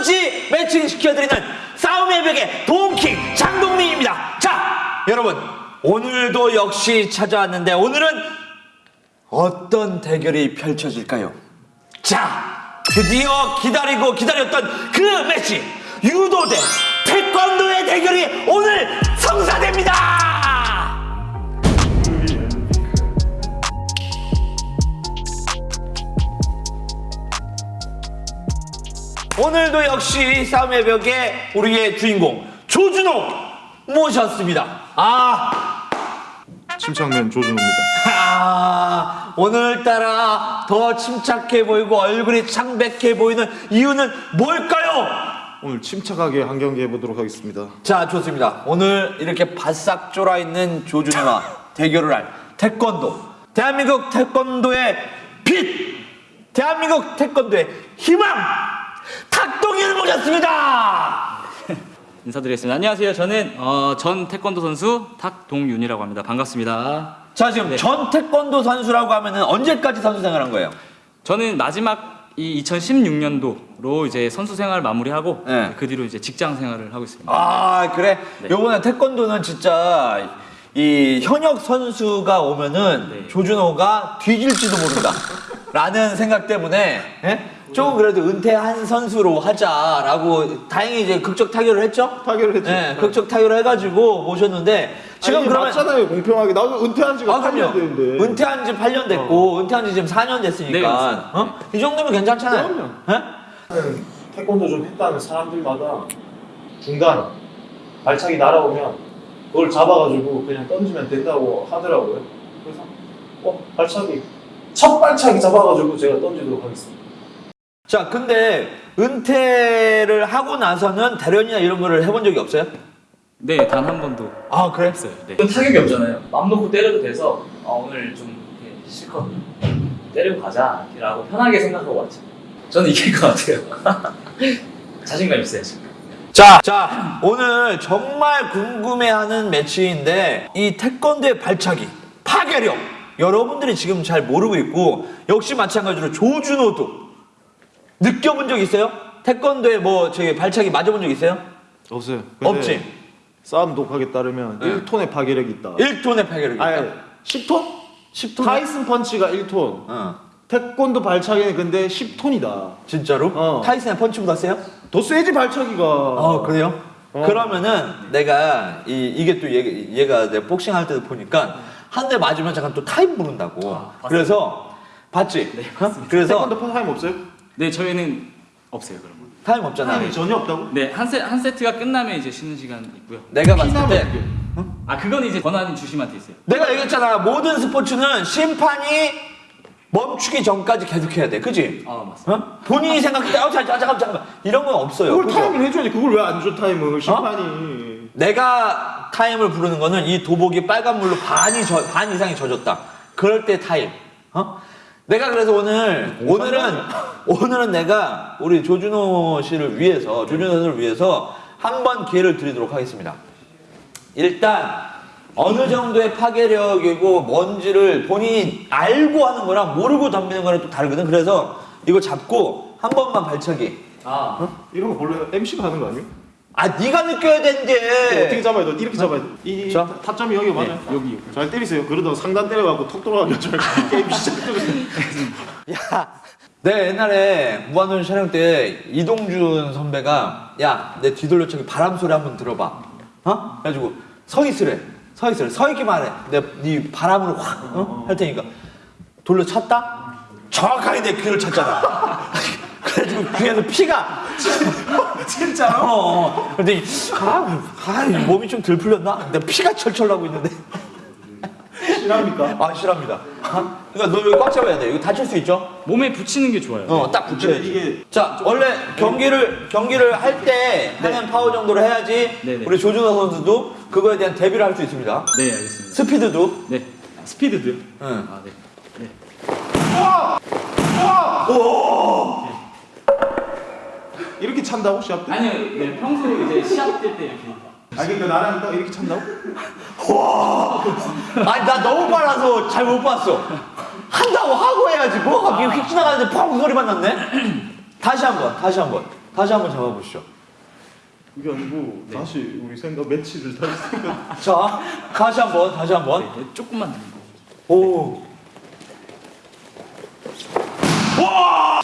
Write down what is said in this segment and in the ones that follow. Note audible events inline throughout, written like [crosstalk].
뭐든지 매칭 시켜드리는 싸움의 벽의 동킹 장동민입니다. 자, 여러분 오늘도 역시 찾아왔는데 오늘은 어떤 대결이 펼쳐질까요? 자, 드디어 기다리고 기다렸던 그 매치 유도 대 태권도의 대결이 오늘 성사됩니다. 오늘도 역시 싸움의 벽에 우리의 주인공 조준호 모셨습니다. 아, 침착맨 조준호입니다. 아, 오늘따라 더 침착해 보이고 얼굴이 창백해 보이는 이유는 뭘까요? 오늘 침착하게 한 경기 해보도록 하겠습니다. 자, 좋습니다. 오늘 이렇게 바싹 쫄아 있는 조준호와 대결을 할 태권도. 대한민국 태권도의 빛! 대한민국 태권도의 희망! 탁동이를 모셨습니다! [laughs] 인사드리겠습니다. 안녕하세요. 저는 어, 전 태권도 선수 탁동윤이라고 합니다. 반갑습니다. 자, 지금 전 태권도 선수라고 하면은 언제까지 선수 생활한 거예요? 저는 마지막 이 2016년도로 이제 선수 생활 마무리하고 네. 그 뒤로 이제 직장 생활을 하고 있습니다. 아 그래? 네. 요번에 태권도는 진짜 이 현역 선수가 오면은 네. 조준호가 뒤질지도 모른다 [laughs] 라는 생각 때문에 예? 조금 그래도 은퇴한 선수로 하자라고 다행히 이제 극적 타결을 했죠? 타결을 했죠. 네, 극적 타결을 해가지고 모셨는데 지금 아니, 그러면 맞잖아요 공평하게 나도 은퇴한 지가 아, 8년 그럼요. 됐는데 은퇴한 지 8년 됐고, 은퇴한 지 지금 4년 됐으니까. 네. 어? 이 정도면 괜찮잖아요. 그럼요. 예? 태권도 좀 했다는 사람들마다 중간 발차기 날아오면 그걸 잡아가지고 그냥 던지면 된다고 하더라고요. 그래서 어 발차기 첫 발차기 잡아가지고 제가 던지도록 하겠습니다. 자, 근데 은퇴를 하고 나서는 대련이나 이런 거를 해본 적이 없어요? 네, 단 한 번도 아, 그래? 없어요. 네. 타격이 없잖아요. 맘 놓고 때려도 돼서 어, 오늘 좀 이렇게 실컷 때리고 가자 라고 편하게 생각하고 왔죠. 저는 이길 것 같아요. [laughs] 자신감 있어요 지금. 자, 자, 오늘 정말 궁금해하는 매치인데 이 태권도의 발차기, 파괴력 여러분들이 지금 잘 모르고 있고 역시 마찬가지로 조준호도 느껴본 적 있어요? 태권도에 뭐 저기 발차기 맞아본 적 있어요? 없어요. 없지. 싸움 독학에 따르면 네. 1ton의 파괴력이 있다. 1톤의 파괴력이 있다. 아니 10톤? 10톤? 타이슨 펀치가 1톤. 어. 태권도 발차기는 근데 10톤이다. 진짜로? 어. 타이슨의 펀치보다 세요? 더 세지 발차기가. 어 그래요? 어. 그러면은 내가 이, 이게 또 얘, 얘가 내가 복싱 할 때도 보니까 한 대 맞으면 잠깐 또 타임 부른다고 아. 그래서 봤지? 어? 그래서 태권도 타임 없어요? 네, 저희는 없어요, 그런 거. 타임 없잖아 타임이 전혀 없다고? 네, 한, 세, 한 세트가 끝나면 이제 쉬는 시간 있고요. 내가 봤을 때 어떡해? 아, 그건 이제 권한이 주심한테 있어요. 내가 얘기했잖아 모든 스포츠는 심판이 멈추기 전까지 계속 해야 돼 그지? 아, 맞습니다. 어? 본인이 생각할 때 아, 잠깐, 잠깐 잠깐 이런 건 없어요 그걸 그죠? 타임을 해줘야지. 그걸 왜 안 줘 타임을 심판이. 내가 타임을 부르는 거는 이 도복이 빨간 물로 반이 저, 반 이상이 젖었다. 그럴 때 타임. 어? 내가 그래서 오늘 오늘은 오늘은 내가 우리 조준호 씨를 위해서 조준호 선수를 위해서 한 번 기회를 드리도록 하겠습니다. 일단 어느 정도의 파괴력이고 뭔지를 본인이 알고 하는 거랑 모르고 덤비는 거랑 또 다르거든. 그래서 이거 잡고 한 번만 발차기. 아, 이런 거 원래 MC가 하는 거 아니에요? 아 네가 느껴야 되는데. 어떻게 잡아야 돼? 이렇게 잡아야 돼. 이. 자. 타- 타점이 여기 맞아요? 네, 여기. 잘 때리세요. 그러다가 상단 때려갖고 턱 돌아가게 저 [laughs] 게임 시작되면 야, 내 옛날에 무한도전 촬영 때 이동준 선배가 야, 내 뒤돌려 차기 바람 소리 한번 들어봐. 어? 그래가지고 서 있으래. 서 있으래. 서 있기만 해. 내가 네 바람으로 확 어? 할 테니까 돌려 찼다. 정확하게 내 귀를 찼잖아. [laughs] 그래가지고 귀에서 피가 [laughs] 진짜로? 어, 어. 근데 이- 아, 아, 이 몸이 좀 덜 풀렸나? 내가 피가 철철 나고 있는데. 실합니까? 아, 싫합니다. 어? 그러니까 너 여기 꽉 잡아야 돼. 이거 다칠 수 있죠? 몸에 붙이는 게 좋아요. 어, 딱 붙여야지. 이게 자, 원래 경기를 경기를 할 때 하는 파워 정도로 해야지 네, 네. 우리 조준호 선수도 그거에 대한 대비를 할 수 있습니다. 네, 알겠습니다. 스피드도. 네. 스피드도요? 응. 아, 네. 네. 이렇게 찬다고 시합 때? 아니요, 네, 평소에 이제 시합 뛸 때 이렇게. 아 그러니까 나랑 딱 이렇게 찬다고? 아니 나 너무 빨라서 잘 못 봤어. 한다고 하고 해야지. 뭐 갑자기 휙 지나가는데 펑 소리만 났네. 다시 한번, 다시 한번. 다시 한번 잡아보시죠. 그게 아니고 다시 우리 생각 매치를 다시 생각. [laughs] 자, 다시 한번, 다시 한번. 네, 조금만 더. 오. 와!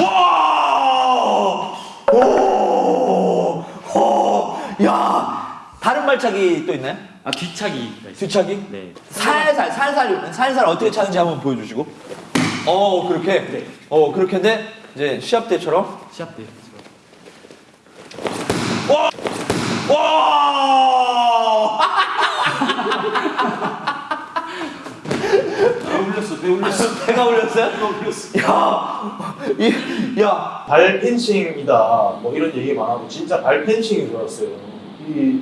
와! 오! 오! 야! 다른 발차기 또 있나요? 아 있어요. 뒤차기? 네. 살살, 살살, 살살 어떻게 차는지 한번 보여주시고. 어, 그렇게? 네. 어, 그렇게 했는데, 이제 시합 때처럼. 시합 때. 와! 배 울렸어, 배 울렸어. 배가 울렸어요? 야! 이, 야! 발 펜싱이다. 뭐 이런 얘기 많아도 진짜 발 펜싱인 줄 알았어요. 이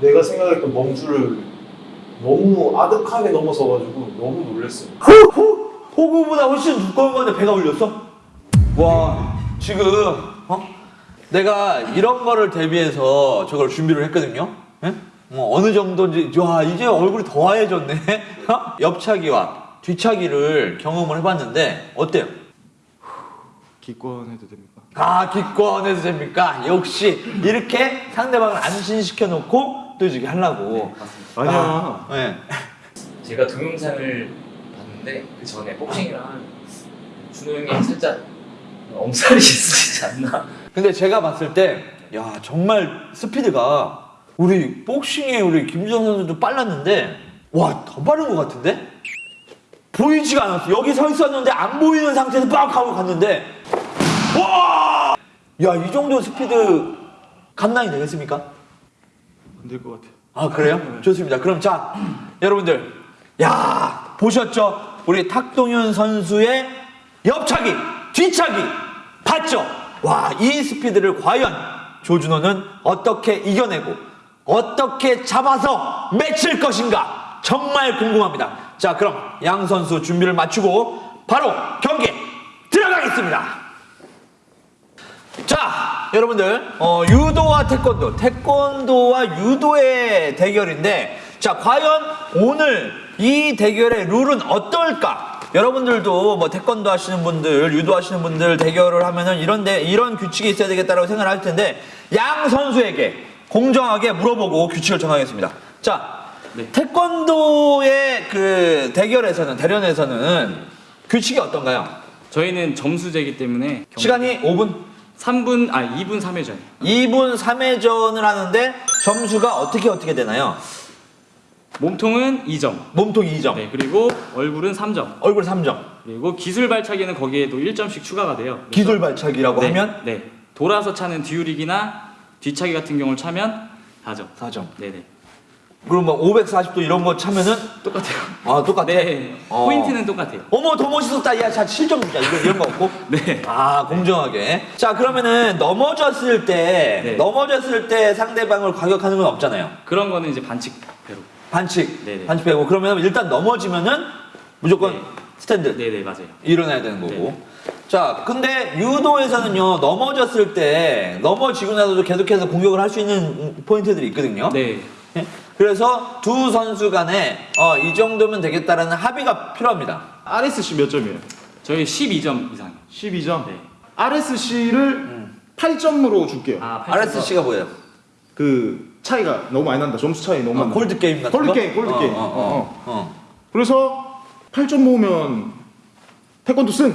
내가 생각했던 멈주를 너무 아득하게 넘어서가지고 너무 놀랐어요. 호, 호구보다 훨씬 두꺼운 건데 배가 울렸어? 와, 지금, 어? 내가 이런 거를 대비해서 저걸 준비를 했거든요? 예? 뭐 어느 정도인지, 와, 이제 얼굴이 더 하얘졌네? 어? 옆차기와 뒤차기를 경험을 해봤는데, 어때요? 기권해도 됩니까? 아, 기권해도 됩니까? 역시, 이렇게 상대방을 안심시켜 놓고 또 이렇게 하려고. 아니야. 아, 예. 제가 동영상을 봤는데 그 전에 복싱이랑 준호 형이 살짝 엄살이 [laughs] 있으시지 않나? 근데 제가 봤을 때, 야, 정말 스피드가 우리 복싱의 우리 김주성 선수도 빨랐는데, 와, 더 빠른 것 같은데? 보이지가 않았어. 여기 서 있었는데 안 보이는 상태에서 빡 하고 갔는데, 와! 야, 이 정도 스피드 감당이 되겠습니까? 안 될 것 같아. 아, 그래요? 좋습니다. 그럼 자, 여러분들, 야, 보셨죠? 우리 탁동윤 선수의 옆차기, 뒤차기, 봤죠? 와, 이 스피드를 과연 조준호는 어떻게 이겨내고, 어떻게 잡아서 맺힐 것인가? 정말 궁금합니다. 자, 그럼 양 선수 준비를 마치고, 바로 경기 들어가겠습니다. 자, 여러분들, 어, 유도와 태권도, 태권도와 유도의 대결인데, 자, 과연 오늘 이 대결의 룰은 어떨까? 여러분들도 뭐 태권도 하시는 분들, 유도 하시는 분들 대결을 하면은 이런데 이런 규칙이 있어야 되겠다라고 생각을 할 텐데, 양 선수에게 공정하게 물어보고 규칙을 정하겠습니다. 자, 네. 태권도의 그 대결에서는, 대련에서는 규칙이 어떤가요? 저희는 점수제이기 때문에 경... 시간이 5분? 3분 아 2분 3회전. 2분 3회전을 하는데 점수가 어떻게 어떻게 되나요? 몸통은 2점. 몸통 2점, 네, 그리고 얼굴은 3점. 얼굴 3점, 그리고 기술 발차기는 거기에도 1점씩 추가가 돼요. 기술 발차기라고 네, 하면 네. 돌아서 차는 뒤우리기나 뒤차기 같은 경우를 차면 4점. 4점. 네네. 그럼 뭐 540도 이런 거 차면은 똑같아요. 아 똑같아. 네. 어. 포인트는 똑같아요. 어머 더 멋있었다. 야, 자 7점 주자. 이런 이런 거 없고. [laughs] 네. 아 공정하게. 자 그러면은 넘어졌을 때 네. 넘어졌을 때 상대방을 과격하는 건 없잖아요. 그런 거는 이제 반칙 배로. 반칙, 네네. 반칙 빼고 그러면 일단 넘어지면은 무조건 네. 스탠드. 네네 맞아요. 일어나야 되는 거고. 자, 근데 유도에서는요, 넘어졌을 때, 넘어지고 나서도 계속해서 공격을 할 수 있는 포인트들이 있거든요. 네. 예? 그래서 두 선수 간에, 어, 이 정도면 되겠다라는 합의가 필요합니다. RSC 몇 점이에요? 저희 12점 이상. 12점. 네. RSC를 8점으로 줄게요. 아, RSC가 뭐예요? 그 차이가 너무 많이 난다. 점수 차이 너무 어, 많다. 콜드 게임 같은 콜드 거? 게임, 콜드 어, 게임. 어, 어, 어. 그래서 8점 모으면 태권도 승.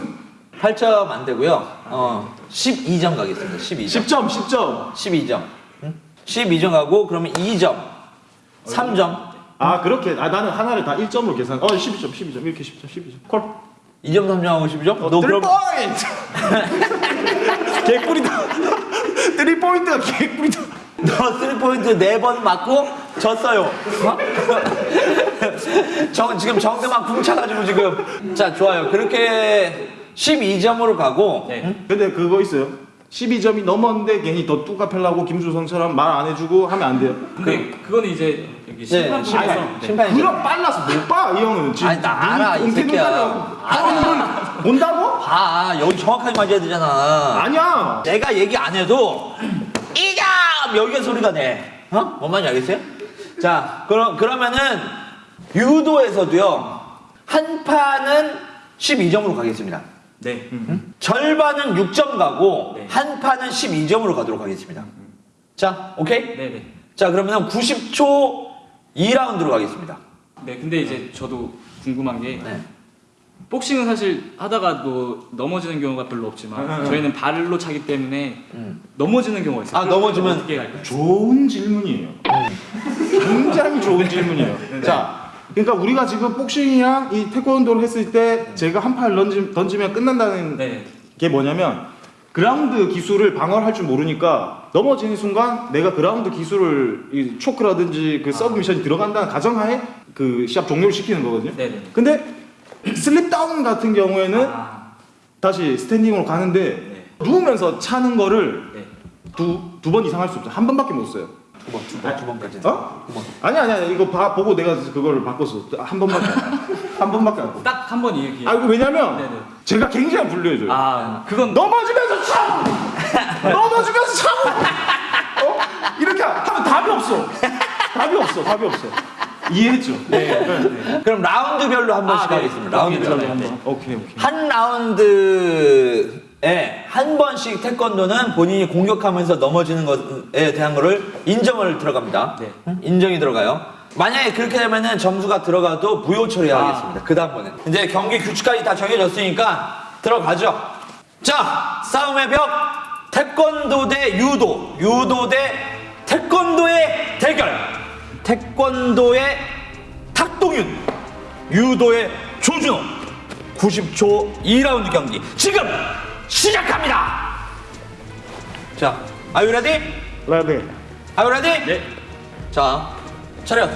8점 안 되고요. 어, 12점 가겠습니다. 12점. 10점, 10점. 12점. 응? 12점 가고, 그러면 2점. 3점. 아 그렇게 아 나는 하나를 다 1점으로 계산. 어 12점, 12점 이렇게 10점, 12점. 콜. 2점, 3점하고 12점? 너 그럼. 포인트. [laughs] 개꿀이다. [laughs] 3 포인트가 개꿀이다. 너 3 포인트 4번 맞고 졌어요. 어? [laughs] 정, 지금 정대만 쿵차가지고 지금. 자, 좋아요. 그렇게 12점으로 가고. 네. 응? 근데 그거 있어요. 12점이 넘었는데 괜히 더 뚜까 펴려고 김주 선수처럼 말 안 해주고 하면 안 돼요. 근데 그거는 이제 여기 네, 심판, 네. 그럼 빨라서 못 봐, 이 형은. 지금 아니, 나 알아, 이 새끼야. 눈가려. 아, 이걸 본다고? 봐, 여기 정확하게 맞아야 되잖아. 아니야. 내가 얘기 안 해도 이점 여기가 소리가 내. 어? 뭔 말인지 알겠어요? 자, 그럼 그러면은 유도에서도요 한 판은 12점으로 가겠습니다. 네. 절반은 6점 가고 네. 한 판은 12점으로 가도록 하겠습니다. 자, 오케이? 네, 네. 자, 그러면 90초 2라운드로 가겠습니다. 네, 근데 이제 저도 궁금한 게 네. 복싱은 사실 하다가도 넘어지는 경우가 별로 없지만 응, 응, 저희는 발로 차기 때문에 음. 넘어지는 경우가 있어요. 아, 넘어지면- 어떻게 갈까요? 좋은 질문이에요. 굉장히 좋은 질문이에요. 자, 그러니까 우리가 지금 복싱이랑 이 태권도를 했을 때 제가 한판 던지, 던지면 끝난다는 네. 게 뭐냐면 그라운드 기술을 방어를 할 줄 모르니까 넘어지는 순간 내가 그라운드 기술을 이 choke라든지 그 submission이 들어간다는 가정하에 그 시합 종료를 시키는 거거든요. 네, 네. 근데 slip down 같은 경우에는 아, 다시 standing으로 가는데 네. 누우면서 차는 거를 네. 두 두 번 이상 할 수 없어. 한 번밖에 못 써요. 두 번, 두 번, 두 번까지. 어? 두 번. 아니 아니 아니 이거 봐, 보고 내가 그거를 바꿨어. 한 번밖에 안. 한 번밖에 안 해. 딱 한 번 이렇게. 아 이거 왜냐면 네네. 제가 굉장히 불리해져요. 아, 그건 넘어지면서 차고 넘어지면서 차고 어? 이렇게 하면 답이 없어. 답이 없어. 답이 없어. 이해했죠? 네. 네. 그럼 라운드별로 한 번씩 아, 네. 하겠습니다. 라운드별로. 네. 한번. 오케이 오케이. 한 라운드에 한 번씩 태권도는 본인이 공격하면서 넘어지는 것에 대한 거를 인정을 들어갑니다. 네. 응? 인정이 들어가요. 만약에 그렇게 되면은 점수가 들어가도 무효 처리하겠습니다. 그 다음번에. 이제 경기 규칙까지 다 정해졌으니까 들어가죠. 자, 싸움의 벽. 태권도 대 유도. 유도 대 태권도의 대결. 태권도의 탁동윤. 유도의 조준호. 90초 2라운드 경기 지금 시작합니다. 자, are you ready? 라데. Are you ready? 네. 자, 차렷.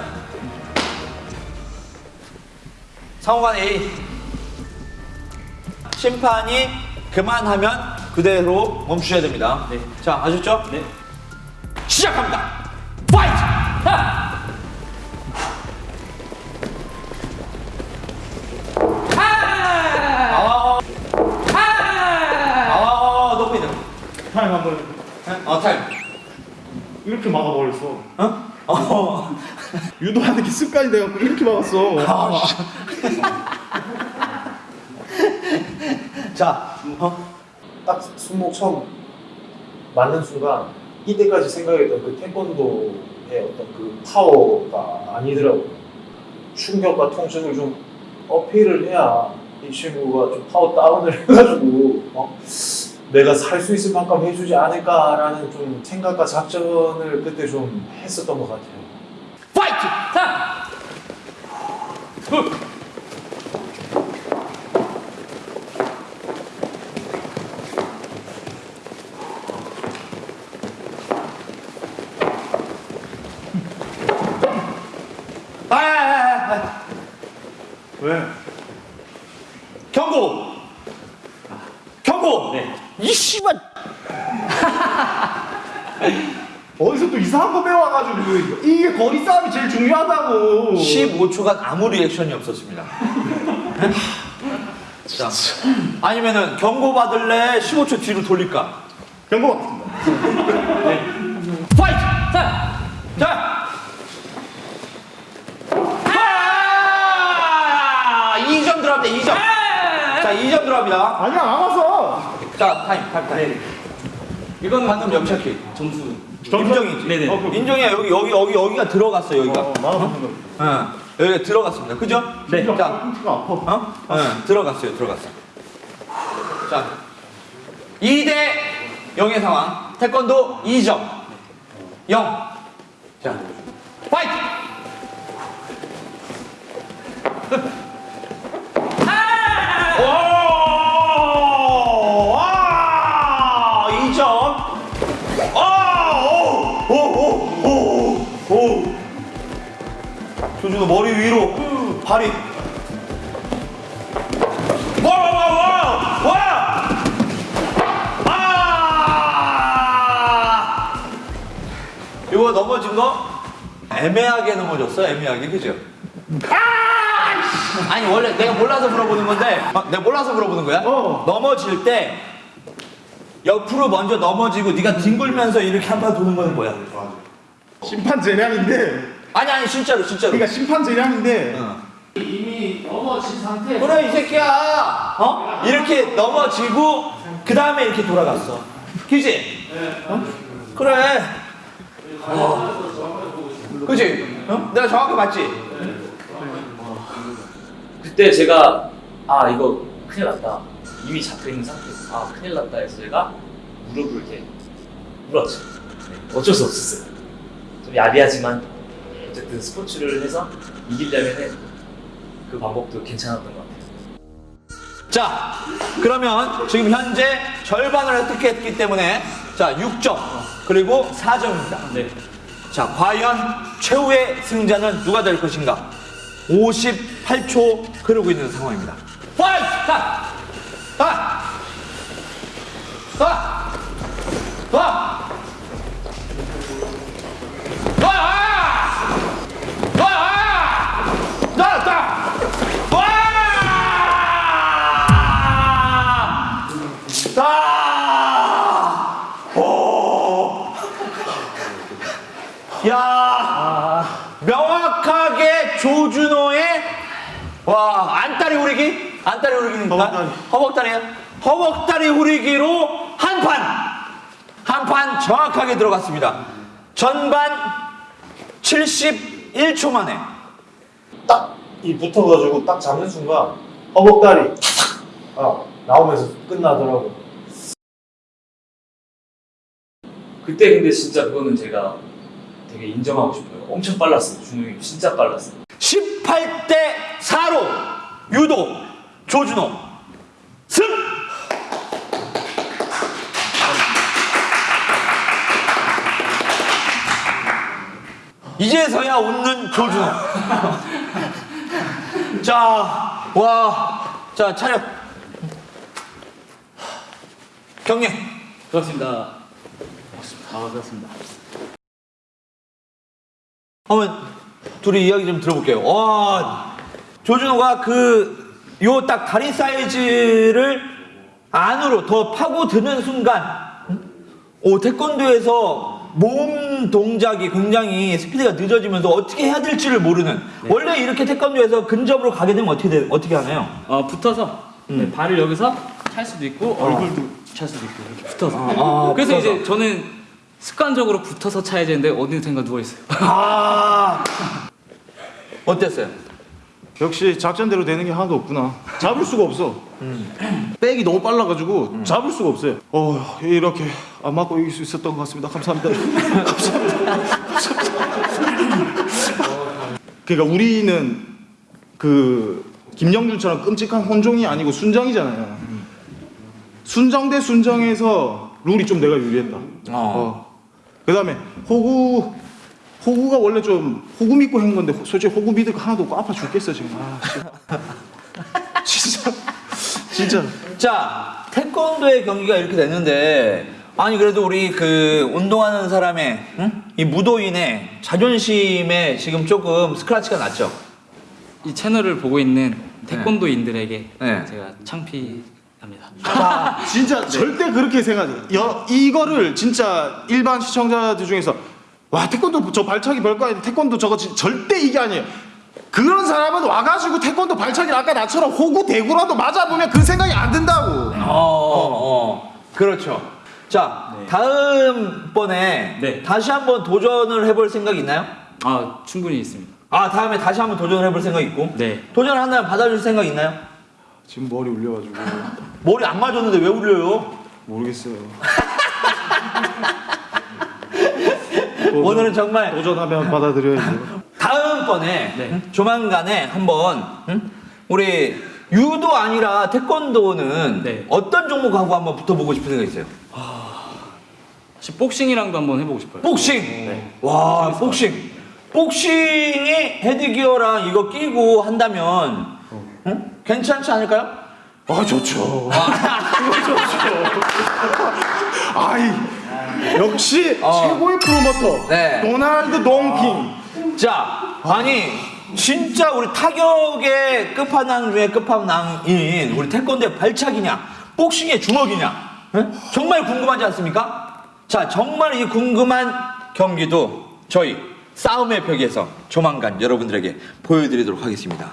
상호간 A. 심판이 그만하면 그대로 멈추셔야 됩니다. 네. 자, 아셨죠? 네. 시작합니다. 이렇게 막아버렸어. 어? 어. [laughs] 유도하는 게 습관이 돼갖고 이렇게 막았어. 자, 어? 딱 손목 처음 맞는 순간 이때까지 생각했던 그 태권도의 어떤 그 파워가 아니더라고요. 충격과 통증을 좀 어필을 해야 이 친구가 좀 파워 다운을 [laughs] 해가지고 어? 내가 살 수 있을 만큼 해주지 않을까라는 좀 생각과 작전을 그때 좀 했었던 것 같아요. Fight! 타! 후! 아, 아, 아, 아. 왜? 경고! 경고! 네. 이 씨발! 어디서 또 이상한 거 배워가지고 이게 거리 싸움이 제일 중요하다고. 15초간 아무 reaction이 없었습니다. [laughs] 자, 아니면은 경고 받을래? 15초 뒤로 돌릴까? 경고 받습니다. Fight! 자! 자! 아! 2점 들어갑니다, 2점. 자, 2점 들어갑니다. 아니야 안 왔어. 자, 타임, 타임, 타임. 이거는 방금 영착기. 점수. 인정이지? 네네. 어, 그럼. 인정이야. 여기, 여기, 여기, 여기가 들어갔어, 여기가. 어, 나왔어. 응. 여기가 들어갔습니다. 그죠? 네. 자, 아파. 어? 응, 들어갔어요, 들어갔어. 자, 2대 0의 상황. 태권도 2점. 0. 자, 파이트! 조준호 머리 위로 발이 와! 와! 와! 와! 아! 이거 넘어진 거 애매하게 넘어졌어 애매하게 그죠? 아! 아니 원래 내가 몰라서 물어보는 건데 어, 내가 몰라서 물어보는 거야? 어. 넘어질 때 옆으로 먼저 넘어지고 네가 뒹굴면서 이렇게 한번 도는 거는 뭐야? 심판 재량인데 아니 아니 진짜로 진짜로 그러니까 심판 재량인데 어. 이미. 넘어진 상태. 그래 이 새끼야. 어? 이렇게 넘어지고 그 다음에 이렇게 돌아갔어. 그지? 어? 그래. 어. 그지? 어? 내가 정확히 맞지? 그때 제가 아 이거 큰일 났다 이미 잡혀 있는 상태 아 큰일 났다 해서 제가 무릎을 이렇게 물었죠 네, 어쩔 수 없었어요 좀 야비하지만 어쨌든 그 스포츠를 해서 이기려면 그 방법도 괜찮았던 것 같아요. 자, 그러면 지금 현재 절반을 획득했기 때문에 자 6점 그리고 4점입니다. 네. 자, 과연 최후의 승자는 누가 될 것인가? 58초 흐르고 있는 상황입니다. Fight! 다! 다! 다! 다! 다! 오! 야! 명확하게 조준호의 와 안다리 후리기? 안다리 후리기입니까? 허벅다리. 허벅다리야? 허벅다리 후리기로 한 판 한 판 정확하게 들어갔습니다. 전반 71초 만에. 딱 이 붙어가지고 딱 잡는 순간 허벅다리 아 나오면서 끝나더라고. 그때 근데 진짜 그거는 제가 되게 인정하고 싶어요. 엄청 빨랐어요. 준호 형이 진짜 빨랐어요. 18대 4로 유도 조준호 이제서야 웃는 조준호. 자, 와, 자 차렷. 경례. 그렇습니다. 아 그렇습니다. 한번 둘이 이야기 좀 들어볼게요. 와, 조준호가 그 요 딱 다리 사이즈를 안으로 더 파고 드는 순간, 음? 오 태권도에서 몸 동작이 굉장히 스피드가 늦어지면서 어떻게 해야 될지를 모르는. 원래 이렇게 태권도에서 근접으로 가게 되면 어떻게 돼, 어떻게 하나요? 어 붙어서 음. 네, 발을 여기서 찰 수도 있고 얼굴도 찰 수도 있고 이렇게 붙어서. 아, [laughs] 그래서 붙어서. 이제 저는 습관적으로 붙어서 차야 되는데 어딘가 누워 있어요. 아, 어땠어요? 역시 작전대로 되는 게 하나도 없구나. 잡을 수가 없어. 백이 너무 빨라가지고 잡을 수가 없어요. 어 이렇게 안 맞고 이길 수 있었던 것 같습니다. 감사합니다. [laughs] 감사합니다. 그러니까 우리는 그 김영준처럼 끔찍한 혼종이 아니고 순정이잖아요. 순정 대 순정에서 룰이 좀 내가 유리했다. 어. 그 다음에 호구 호구가 원래 좀 호구 믿고 한 건데 호- 솔직히 호구 믿을 거 하나도 없고 아파 죽겠어 지금. 아, [laughs] 진짜 진짜 자, 태권도의 경기가 이렇게 됐는데, 아니, 그래도 우리 그 운동하는 사람의, 응? 이 무도인의 자존심에 지금 조금 스크라치가 났죠? 이 채널을 보고 있는 태권도인들에게 네. 제가 창피합니다. 아, 진짜 절대 그렇게 생각해. 여, 이거를 진짜 일반 시청자들 중에서 와 태권도 저 발차기 별거 아닌데 태권도 저거 진- 절대 이게 아니에요. 그런 사람은 와가지고 태권도 발차기를 아까 나처럼 호구 대구라도 맞아보면 그 생각이 안 든다고. 어, 어, 그렇죠. 자, 다음번에 네. 다시 한번 도전을 해볼 생각 있나요? 아 충분히 있습니다. 아, 다음에 다시 한번 도전을 해볼 생각 있고? 네. 도전한다면 받아줄 생각 있나요? 지금 머리 울려가지고 머리 안 맞았는데 왜 울려요? 모르겠어요. [laughs] 오늘은 정말 도전하면 받아들여야지. 다음번에 네. 응? 조만간에 한번 응? 우리 유도 아니라 태권도는 네. 어떤 종목하고 한번 붙어보고 싶은 생각이 있어요? 사실 복싱이랑도 한번 해보고 싶어요. 복싱. 와 복싱. 복싱이 헤드기어랑 이거 끼고 한다면 응? 괜찮지 않을까요? 아 좋죠. [laughs] 아이 역시 어. 최고의 프로모터 네. 도널드 동킹. 자, 아니 진짜 우리 타격의 끝판왕 중에 끝판왕인 우리 태권도의 발차기냐, 복싱의 주먹이냐, 응? 정말 궁금하지 않습니까? 자, 정말 이 궁금한 경기도 저희 싸움의 벽에서 조만간 여러분들에게 보여드리도록 하겠습니다.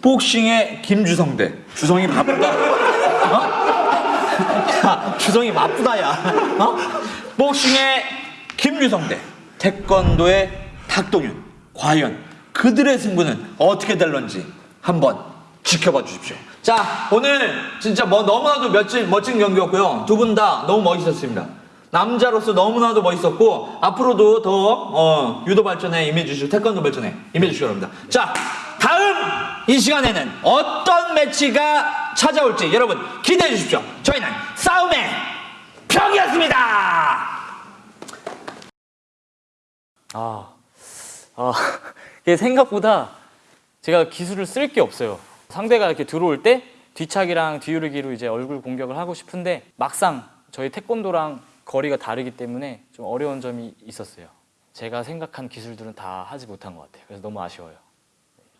복싱의 김주성 대 주성이 바쁘다. 어? [laughs] 야, 주성이 바쁘다 야. 어? 복싱의 김주성 대 태권도의 탁동윤. 과연 그들의 승부는 어떻게 될런지 한번 지켜봐 주십시오. 자, 오늘 진짜 뭐 너무나도 멋진, 멋진 경기였고요. 두 분 다 너무 멋있었습니다. 남자로서 너무나도 멋있었고 앞으로도 더 어, 유도 발전에 임해주시고 태권도 발전에 임해주시기 바랍니다. 자, 다음 이 시간에는 어떤 매치가 찾아올지 여러분 기대해 주십시오. 저희는 싸움의 벽이었습니다. 아, 아, 이게 생각보다 제가 기술을 쓸 게 없어요. 상대가 이렇게 들어올 때 뒤차기랑 뒤우르기로 이제 얼굴 공격을 하고 싶은데 막상 저희 태권도랑 거리가 다르기 때문에 좀 어려운 점이 있었어요. 제가 생각한 기술들은 다 하지 못한 것 같아요. 그래서 너무 아쉬워요.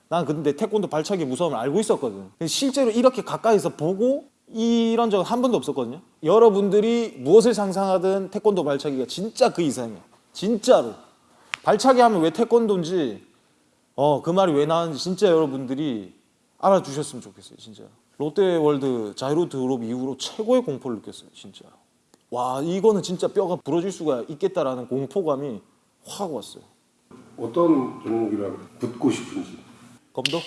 난 근데 태권도 발차기 무서움을 알고 있었거든. 실제로 이렇게 가까이서 보고 이런 적은 한 번도 없었거든요. 여러분들이 무엇을 상상하든 태권도 발차기가 진짜 그 이상이야. 진짜로. 발차기 하면 왜 태권도인지 어, 그 말이 왜 나왔는지 진짜 여러분들이 알아주셨으면 좋겠어요. 진짜. 롯데월드 자이로 드롭 이후로 최고의 공포를 느꼈어요. 진짜. 와, 이거는 진짜 뼈가 부러질 수가 있겠다라는 공포감이 확 왔어요. 어떤 종목이랑 붙고 싶은지. 검도?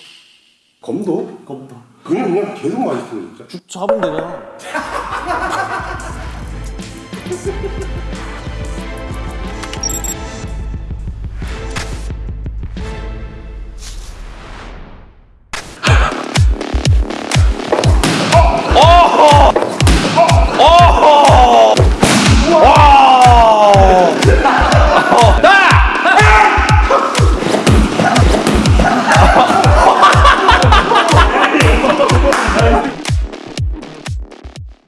검도? 검도. 그냥 그냥 계속 맛있어 진짜. 죽 잡으면 되잖아. [laughs]